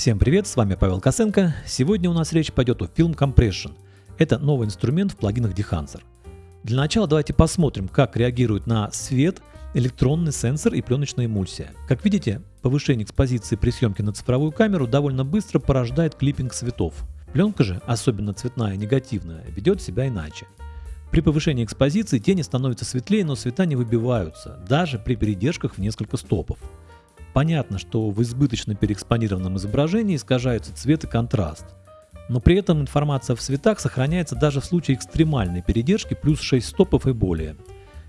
Всем привет, с вами Павел Косенко. Сегодня у нас речь пойдет о Film Compression. Это новый инструмент в плагинах Dehancer. Для начала давайте посмотрим, как реагирует на свет электронный сенсор и пленочная эмульсия. Как видите, повышение экспозиции при съемке на цифровую камеру довольно быстро порождает клиппинг цветов. Пленка же, особенно цветная и негативная, ведет себя иначе. При повышении экспозиции тени становятся светлее, но цвета не выбиваются, даже при передержках в несколько стопов. Понятно, что в избыточно переэкспонированном изображении искажаются цвет и контраст. Но при этом информация в цветах сохраняется даже в случае экстремальной передержки плюс 6 стопов и более.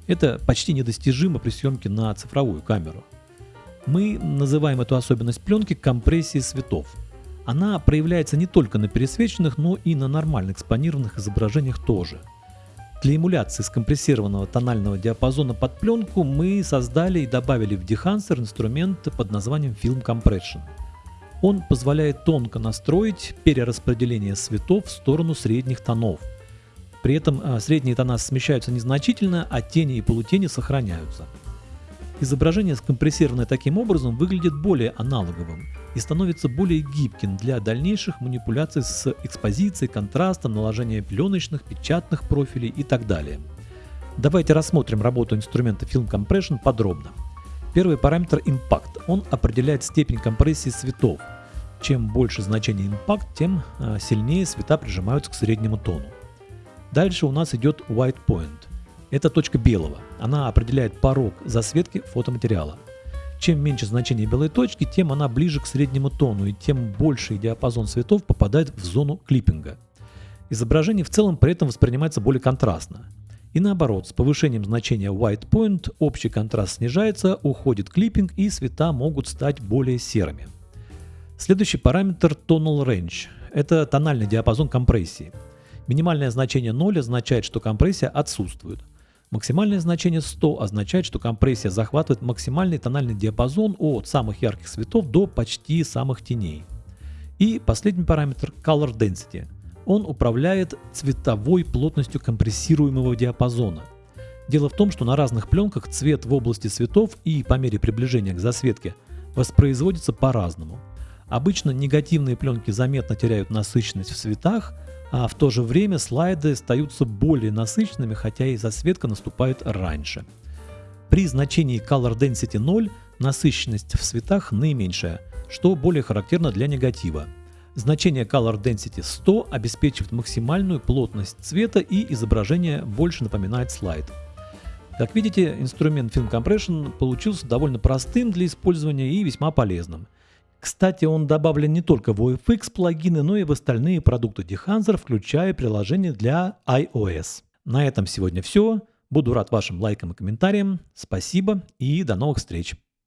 Это почти недостижимо при съемке на цифровую камеру. Мы называем эту особенность пленки компрессией цветов. Она проявляется не только на пересвеченных, но и на нормально экспонированных изображениях тоже – для эмуляции скомпрессированного тонального диапазона под пленку мы создали и добавили в Dehancer инструмент под названием Film Compression. Он позволяет тонко настроить перераспределение цветов в сторону средних тонов. При этом а, средние тона смещаются незначительно, а тени и полутени сохраняются. Изображение, скомпрессированное таким образом, выглядит более аналоговым и становится более гибким для дальнейших манипуляций с экспозицией, контрастом, наложением пленочных, печатных профилей и так далее. Давайте рассмотрим работу инструмента Film Compression подробно. Первый параметр Impact. Он определяет степень компрессии цветов. Чем больше значение Impact, тем а, сильнее цвета прижимаются к среднему тону. Дальше у нас идет White Point. Это точка белого. Она определяет порог засветки фотоматериала. Чем меньше значение белой точки, тем она ближе к среднему тону и тем больший диапазон цветов попадает в зону клиппинга. Изображение в целом при этом воспринимается более контрастно. И наоборот, с повышением значения white point общий контраст снижается, уходит клиппинг и цвета могут стать более серыми. Следующий параметр Tonal Range. Это тональный диапазон компрессии. Минимальное значение 0 означает, что компрессия отсутствует. Максимальное значение 100 означает, что компрессия захватывает максимальный тональный диапазон от самых ярких цветов до почти самых теней. И последний параметр Color Density. Он управляет цветовой плотностью компрессируемого диапазона. Дело в том, что на разных пленках цвет в области цветов и по мере приближения к засветке воспроизводится по-разному. Обычно негативные пленки заметно теряют насыщенность в цветах, а в то же время слайды остаются более насыщенными, хотя и засветка наступает раньше. При значении Color Density 0 насыщенность в цветах наименьшая, что более характерно для негатива. Значение Color Density 100 обеспечивает максимальную плотность цвета и изображение больше напоминает слайд. Как видите, инструмент Film Compression получился довольно простым для использования и весьма полезным – кстати, он добавлен не только в OFX плагины, но и в остальные продукты Dehancer, включая приложение для iOS. На этом сегодня все. Буду рад вашим лайкам и комментариям. Спасибо и до новых встреч.